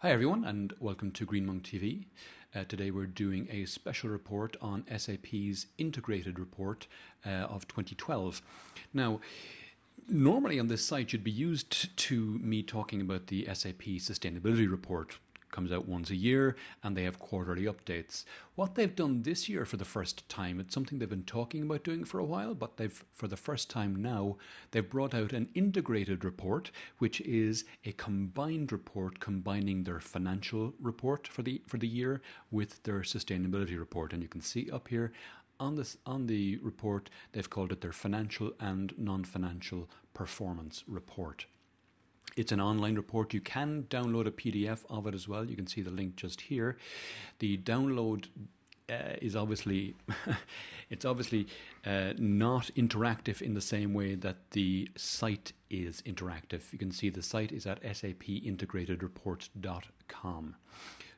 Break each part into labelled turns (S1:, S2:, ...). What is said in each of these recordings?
S1: Hi everyone and welcome to Green Monk TV. Uh, today we're doing a special report on SAP's integrated report uh, of 2012. Now, normally on this site you'd be used to me talking about the SAP sustainability report comes out once a year and they have quarterly updates. What they've done this year for the first time, it's something they've been talking about doing for a while, but they've for the first time now, they've brought out an integrated report, which is a combined report combining their financial report for the for the year with their sustainability report. And you can see up here on this on the report they've called it their financial and non-financial performance report. It's an online report. You can download a PDF of it as well. You can see the link just here. The download uh, is obviously it's obviously uh, not interactive in the same way that the site is interactive. You can see the site is at sapintegratedreport.com.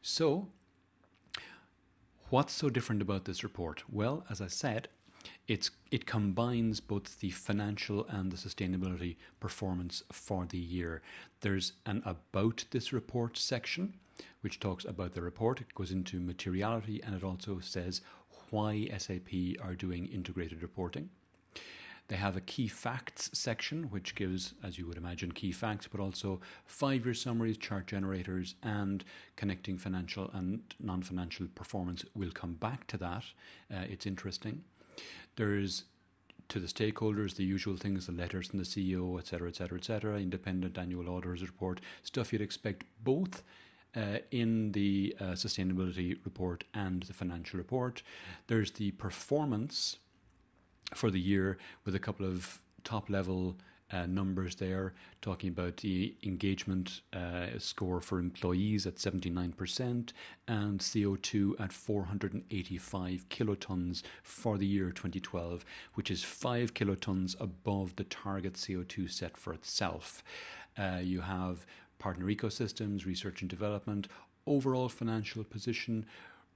S1: So, what's so different about this report? Well, as I said, it's it combines both the financial and the sustainability performance for the year. There's an about this report section which talks about the report. It goes into materiality and it also says why SAP are doing integrated reporting. They have a key facts section, which gives, as you would imagine, key facts, but also five year summaries, chart generators, and connecting financial and non financial performance. We'll come back to that. Uh, it's interesting. There's to the stakeholders, the usual things, the letters from the CEO, etc., etc., etc., independent annual auditors report, stuff you'd expect both uh, in the uh, sustainability report and the financial report. There's the performance for the year with a couple of top level uh, numbers there, talking about the engagement uh, score for employees at 79% and CO2 at 485 kilotons for the year 2012, which is 5 kilotons above the target CO2 set for itself. Uh, you have partner ecosystems, research and development, overall financial position,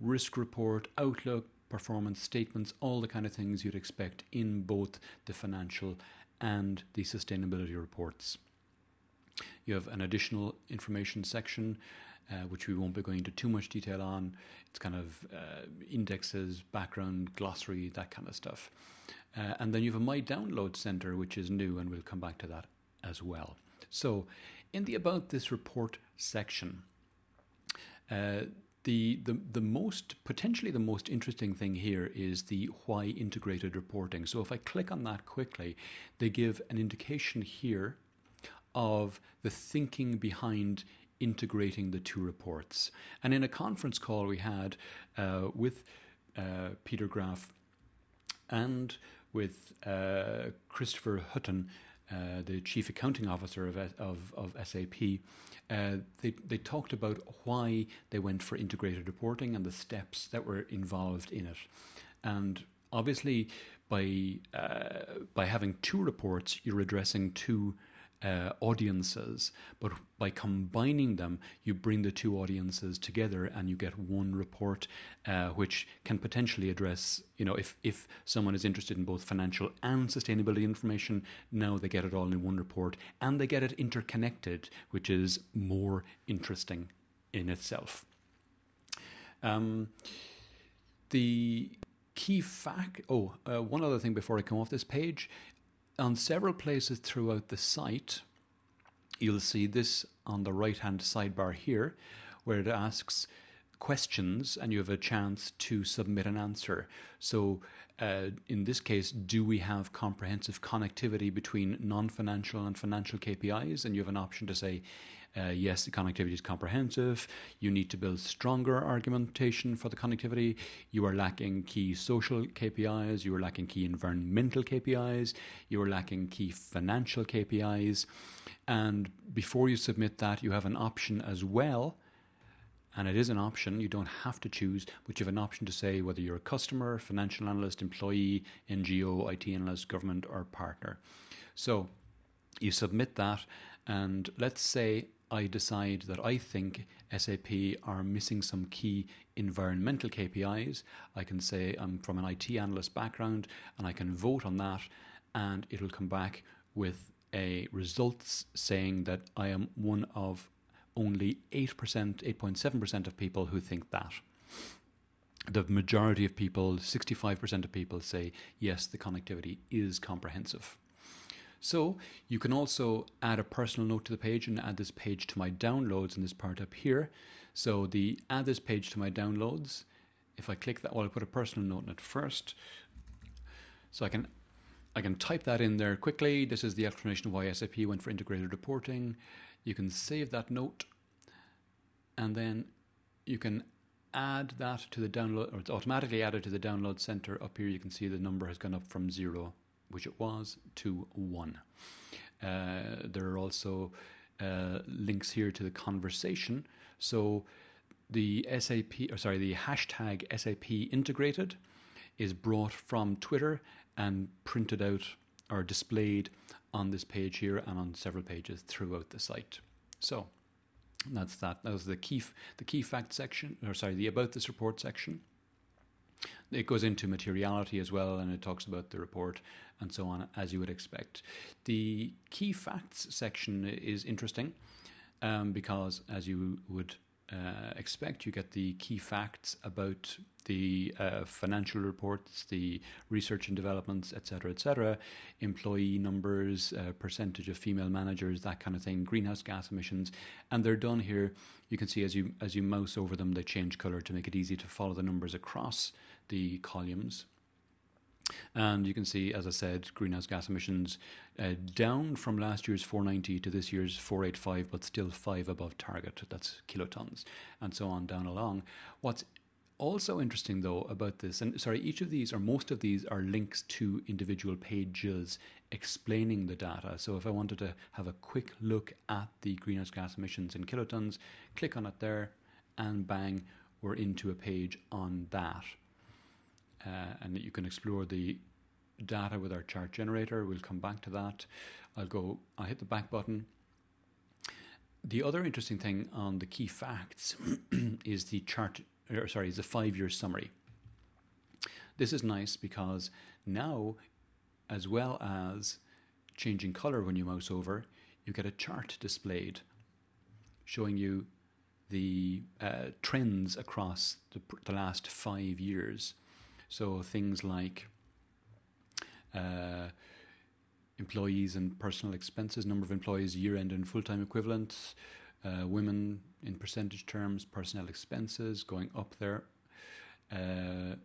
S1: risk report, outlook, performance statements, all the kind of things you'd expect in both the financial and the sustainability reports. You have an additional information section, uh, which we won't be going into too much detail on. It's kind of uh, indexes, background, glossary, that kind of stuff. Uh, and then you have a My Download Center, which is new, and we'll come back to that as well. So, in the About This Report section, uh, the, the, the most, potentially the most interesting thing here is the why integrated reporting. So if I click on that quickly, they give an indication here of the thinking behind integrating the two reports. And in a conference call we had uh, with uh, Peter Graf and with uh, Christopher Hutton, uh, the chief accounting officer of, of, of SAP, uh, they, they talked about why they went for integrated reporting and the steps that were involved in it. And obviously, by, uh, by having two reports, you're addressing two uh, audiences, but by combining them, you bring the two audiences together and you get one report, uh, which can potentially address, you know, if, if someone is interested in both financial and sustainability information, now they get it all in one report and they get it interconnected, which is more interesting in itself. Um, the key fact, oh, uh, one other thing before I come off this page on several places throughout the site, you'll see this on the right hand sidebar here, where it asks questions and you have a chance to submit an answer. So, uh, in this case, do we have comprehensive connectivity between non financial and financial KPIs? And you have an option to say, uh, yes, the connectivity is comprehensive. You need to build stronger argumentation for the connectivity. You are lacking key social KPIs. You are lacking key environmental KPIs. You are lacking key financial KPIs. And before you submit that, you have an option as well and it is an option. You don't have to choose, but you have an option to say whether you're a customer, financial analyst, employee, NGO, IT analyst, government, or partner. So you submit that, and let's say I decide that I think SAP are missing some key environmental KPIs. I can say I'm from an IT analyst background and I can vote on that, and it'll come back with a results saying that I am one of only 8%, 8.7% of people who think that. The majority of people, 65% of people, say yes, the connectivity is comprehensive. So you can also add a personal note to the page and add this page to my downloads in this part up here. So the add this page to my downloads, if I click that, well, I'll put a personal note in it first. So I can I can type that in there quickly. This is the explanation of why SAP went for integrated reporting. You can save that note and then you can add that to the download, or it's automatically added to the download center. Up here, you can see the number has gone up from zero, which it was, to one. Uh, there are also uh, links here to the conversation. So the SAP, or sorry, the hashtag SAP integrated is brought from Twitter and printed out or displayed on this page here and on several pages throughout the site. So that's that. That was the key, the key fact section, or sorry, the about this report section. It goes into materiality as well, and it talks about the report and so on, as you would expect. The key facts section is interesting um, because, as you would uh, expect, you get the key facts about the uh, financial reports, the research and developments, etc., etc., employee numbers, uh, percentage of female managers, that kind of thing, greenhouse gas emissions, and they're done here. You can see as you as you mouse over them, they change color to make it easy to follow the numbers across the columns. And you can see, as I said, greenhouse gas emissions uh, down from last year's 490 to this year's 485, but still five above target. That's kilotons, and so on down along. What's also interesting though about this, and sorry, each of these or most of these are links to individual pages explaining the data. So if I wanted to have a quick look at the greenhouse gas emissions in kilotons, click on it there, and bang, we're into a page on that. Uh, and you can explore the data with our chart generator. We'll come back to that. I'll go, I'll hit the back button. The other interesting thing on the key facts is the chart or sorry, is a five year summary. This is nice because now, as well as changing color when you mouse over, you get a chart displayed showing you the uh, trends across the, the, last five years. So things like uh, employees and personal expenses, number of employees, year end and full time equivalents, uh, women in percentage terms, personnel expenses going up there. Uh,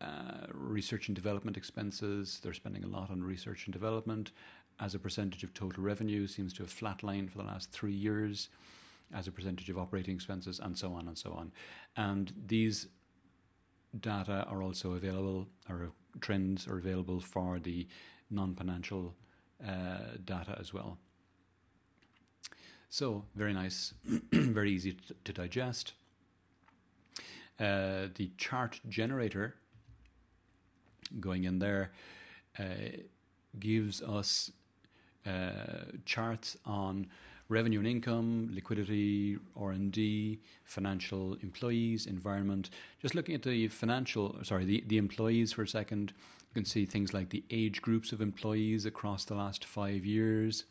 S1: uh, research and development expenses, they're spending a lot on research and development as a percentage of total revenue, seems to have flatlined for the last three years as a percentage of operating expenses, and so on and so on. And these data are also available, or trends are available for the non financial uh, data as well. So, very nice, very easy to, to digest. Uh, the chart generator going in there uh, gives us uh, charts on revenue and income, liquidity, R&D, financial employees, environment. Just looking at the financial, sorry, the, the employees for a second, you can see things like the age groups of employees across the last five years.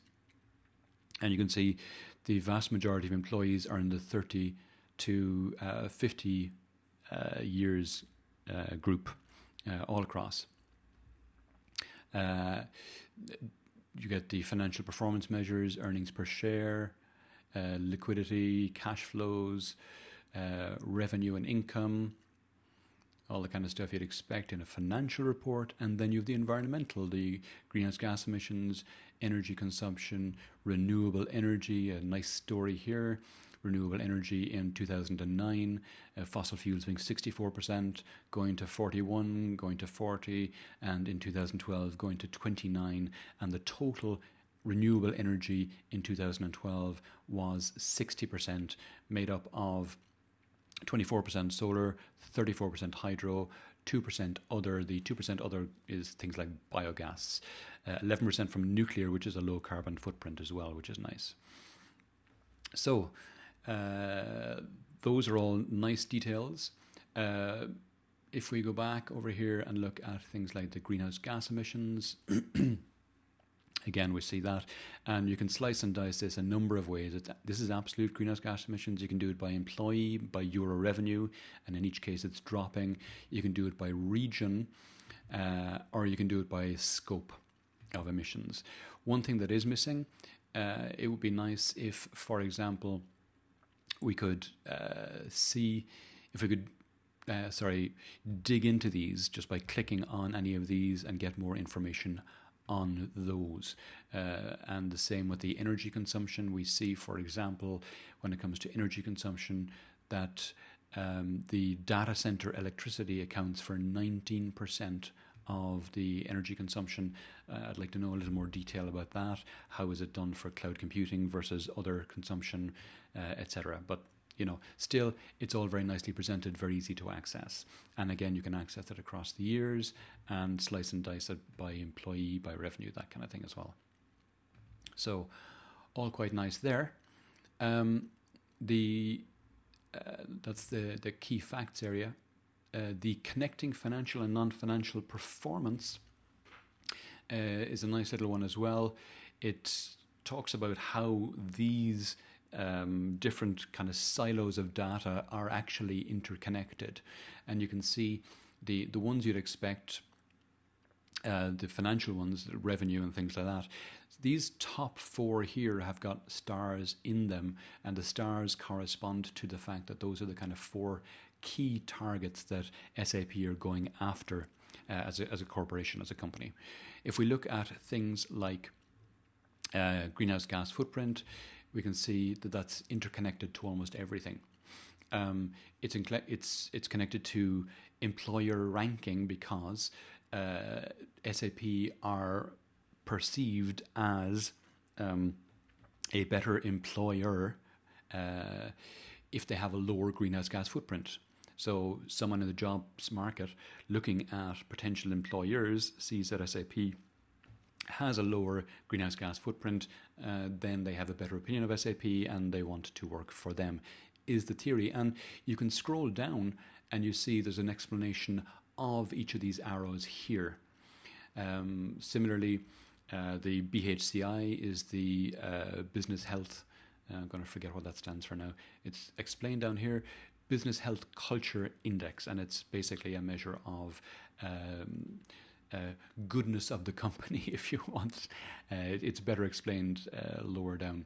S1: And you can see the vast majority of employees are in the 30 to uh, 50 uh, years uh, group uh, all across. Uh, you get the financial performance measures, earnings per share, uh, liquidity, cash flows, revenue and income, all the kind of stuff you'd expect in a financial report. And then you have the environmental, the greenhouse gas emissions, energy consumption, renewable energy, a nice story here. Renewable energy in 2009, uh, fossil fuels being 64%, going to 41, going to 40, and in 2012 going to 29, and the total renewable energy in 2012 was 60%, made up of 24% solar, 34% hydro, 2% other. The 2% other is things like biogas, uh, 11% from nuclear, which is a low carbon footprint as well, which is nice. So, uh, those are all nice details. Uh, if we go back over here and look at things like the greenhouse gas emissions, Again, we see that, and you can slice and dice this a number of ways. It's, this is absolute greenhouse gas emissions. You can do it by employee, by euro revenue, and in each case it's dropping. You can do it by region, uh, or you can do it by scope of emissions. One thing that is missing, uh, it would be nice if, for example, we could uh, see if we could uh, sorry, dig into these just by clicking on any of these and get more information on those. Uh, and the same with the energy consumption. We see, for example, when it comes to energy consumption, that um, the data center electricity accounts for 19% of the energy consumption. Uh, I'd like to know a little more detail about that. How is it done for cloud computing versus other consumption, uh, etc. But you know, still it's all very nicely presented, very easy to access. And again, you can access it across the years and slice and dice it by employee, by revenue, that kind of thing as well. So, all quite nice there. Um, the uh, that's the the key facts area. Uh, the connecting financial and non-financial performance uh, is a nice little one as well. It talks about how these um, different kind of silos of data are actually interconnected, and you can see the the ones you'd expect, uh, the financial ones, the revenue and things like that. These top four here have got stars in them, and the stars correspond to the fact that those are the kind of four key targets that SAP are going after uh, as, a, as a corporation, as a company. If we look at things like uh, greenhouse gas footprint, we can see that that's interconnected to almost everything. Um, it's, it's, it's connected to employer ranking because uh, SAP are perceived as um, a better employer uh, if they have a lower greenhouse gas footprint. So, someone in the jobs market looking at potential employers sees that SAP has a lower greenhouse gas footprint, uh, then they have a better opinion of SAP and they want to work for them, is the theory. And you can scroll down and you see there's an explanation of each of these arrows here. Um, similarly, uh, the BHCI is the uh, business health. Uh, I'm going to forget what that stands for now. It's explained down here Business Health Culture Index, and it's basically a measure of um, uh, goodness of the company, if you want. Uh, it's better explained uh, lower down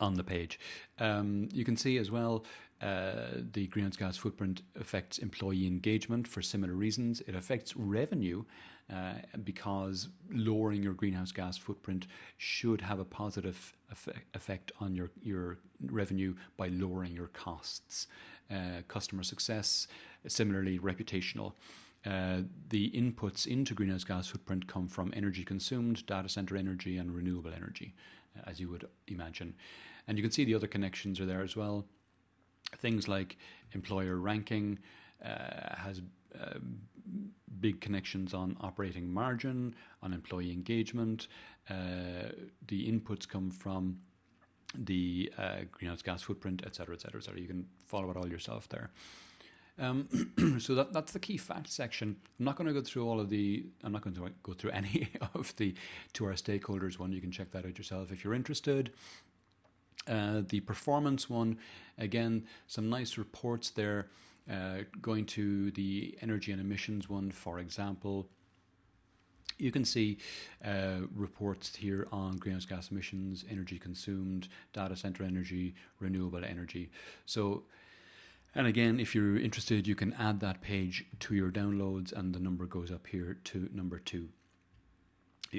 S1: on the page. Um, you can see as well uh, the greenhouse gas footprint affects employee engagement for similar reasons. It affects revenue uh, because lowering your greenhouse gas footprint should have a positive effect on your, your revenue by lowering your costs. Uh, customer success, similarly reputational. Uh, the inputs into greenhouse gas footprint come from energy consumed, data center energy, and renewable energy, uh, as you would imagine. And you can see the other connections are there as well. Things like employer ranking uh, has uh, big connections on operating margin, on employee engagement. Uh, the inputs come from the greenhouse gas footprint, et cetera etc., etc. etc. You can follow it all yourself there. Um, so that, that's the key fact section. I'm not going to go through all of the. I'm not going to go through any of the to our stakeholders one. You can check that out yourself if you're interested. Uh, the performance one, again, some nice reports there. Uh, going to the energy and emissions one, for example, you can see uh, reports here on greenhouse gas emissions, energy consumed, data center energy, renewable energy. So and again, if you're interested, you can add that page to your downloads, and the number goes up here to number two.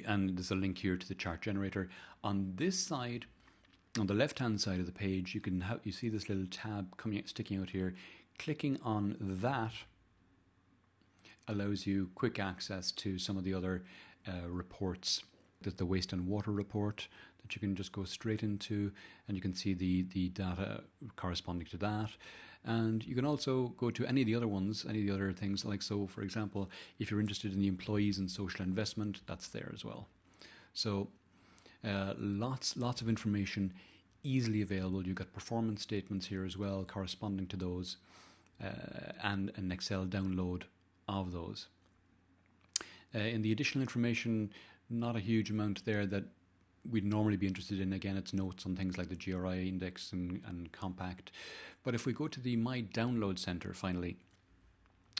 S1: And there's a link here to the chart generator. On this side, on the left-hand side of the page, you can have, you see this little tab coming sticking out here. Clicking on that allows you quick access to some of the other uh, reports. There's the waste and water report that you can just go straight into, and you can see the the data corresponding to that. And you can also go to any of the other ones, any of the other things. Like, so for example, if you're interested in the employees and social investment, that's there as well. So, uh, lots, lots of information easily available. You've got performance statements here as well, corresponding to those, uh, and an Excel download of those. Uh, in the additional information, not a huge amount there that we'd normally be interested in. Again, it's notes on things like the GRI index and, and compact. But if we go to the My Download Center finally,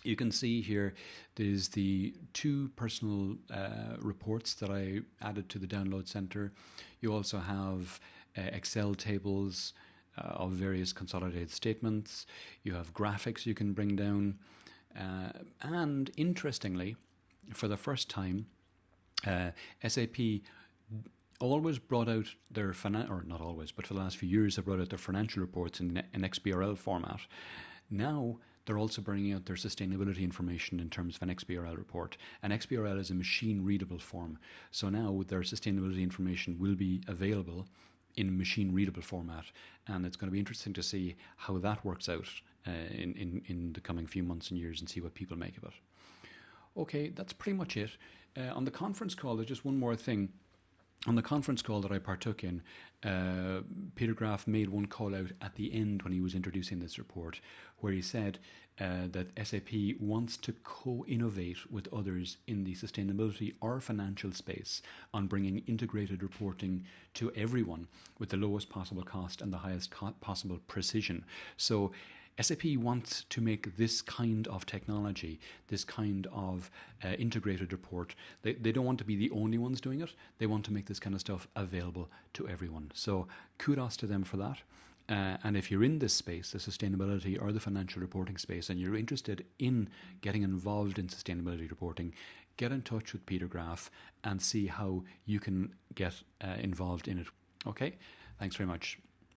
S1: you can see here there's the two personal uh, reports that I added to the download center. You also have uh, Excel tables uh, of various consolidated statements. You have graphics you can bring down. Uh, and interestingly, for the first time, uh, SAP always brought out their financial, or not always, but for the last few years, have brought out their financial reports in an XBRL format. Now they're also bringing out their sustainability information in terms of an XBRL report. An XBRL is a machine readable form, so now their sustainability information will be available in machine readable format, and it's going to be interesting to see how that works out uh, in, in in the coming few months and years, and see what people make of it. Okay, that's pretty much it. Uh, on the conference call, there's just one more thing on the conference call that I partook in, uh, Peter Graf made one call out at the end when he was introducing this report, where he said uh, that SAP wants to co innovate with others in the sustainability or financial space on bringing integrated reporting to everyone with the lowest possible cost and the highest co- possible precision. So, SAP wants to make this kind of technology, this kind of uh, integrated report, they, they don't want to be the only ones doing it. They want to make this kind of stuff available to everyone. So kudos to them for that. Uh, and if you're in this space, the sustainability or the financial reporting space, and you're interested in getting involved in sustainability reporting, get in touch with Peter Graf and see how you can get uh, involved in it. Okay, thanks very much.